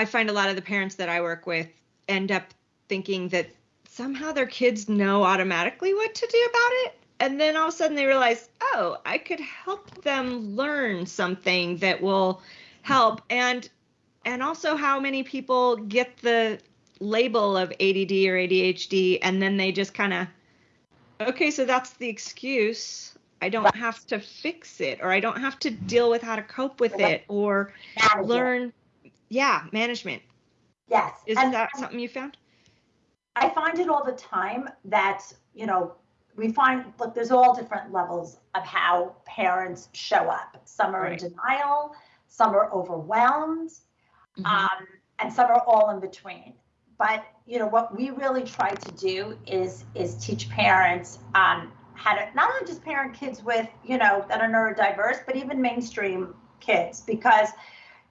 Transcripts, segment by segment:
I find a lot of the parents that I work with end up thinking that somehow their kids know automatically what to do about it. And then all of a sudden they realize, oh, I could help them learn something that will help. And and also how many people get the label of ADD or ADHD and then they just kind of okay, so that's the excuse. I don't have to fix it or I don't have to deal with how to cope with it or learn yeah, management. Yes. Isn't and, that something you found? I find it all the time that, you know, we find look, there's all different levels of how parents show up. Some are right. in denial, some are overwhelmed, mm-hmm. um, and some are all in between. But you know what we really try to do is is teach parents um, how to not only just parent kids with you know that are neurodiverse, but even mainstream kids because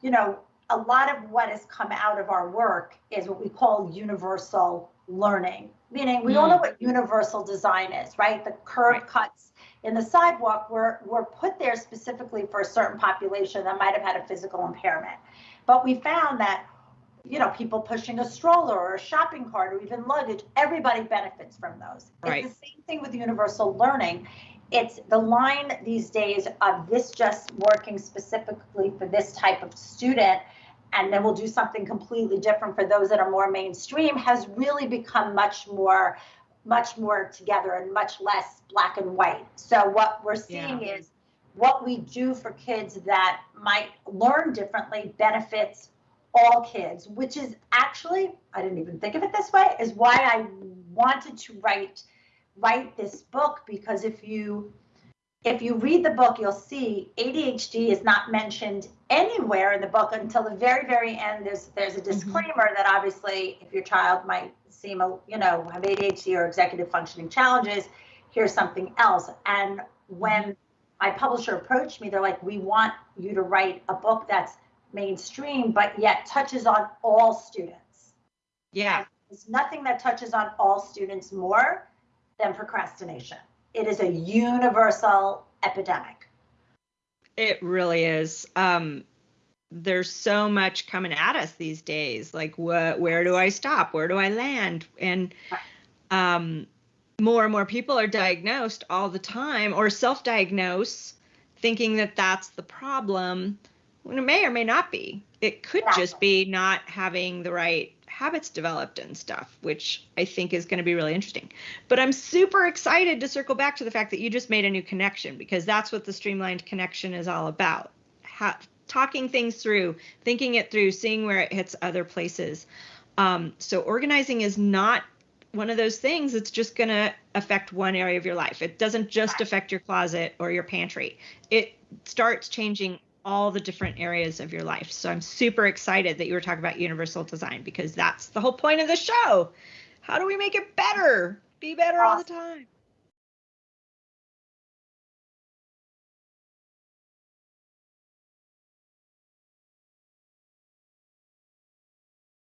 you know a lot of what has come out of our work is what we call universal learning, meaning we mm. all know what universal design is, right? The curb right. cuts in the sidewalk were, were put there specifically for a certain population that might have had a physical impairment. But we found that, you know, people pushing a stroller or a shopping cart or even luggage, everybody benefits from those. Right. It's the same thing with universal learning. It's the line these days of this just working specifically for this type of student and then we'll do something completely different for those that are more mainstream has really become much more much more together and much less black and white so what we're seeing yeah. is what we do for kids that might learn differently benefits all kids which is actually i didn't even think of it this way is why i wanted to write write this book because if you if you read the book, you'll see ADHD is not mentioned anywhere in the book until the very, very end. There's there's a mm-hmm. disclaimer mm-hmm. that obviously, if your child might seem, a, you know, have ADHD or executive functioning challenges, here's something else. And when mm-hmm. my publisher approached me, they're like, "We want you to write a book that's mainstream, but yet touches on all students." Yeah, and there's nothing that touches on all students more than procrastination it is a universal epidemic. It really is. Um, there's so much coming at us these days. Like, what? Where do I stop? Where do I land? And um, more and more people are diagnosed all the time, or self-diagnose, thinking that that's the problem. When it may or may not be. It could exactly. just be not having the right habits developed and stuff, which I think is going to be really interesting. But I'm super excited to circle back to the fact that you just made a new connection because that's what the streamlined connection is all about. Ha- talking things through, thinking it through, seeing where it hits other places. Um, so organizing is not one of those things that's just going to affect one area of your life. It doesn't just affect your closet or your pantry. It starts changing all the different areas of your life. So I'm super excited that you were talking about universal design because that's the whole point of the show. How do we make it better? Be better all the time.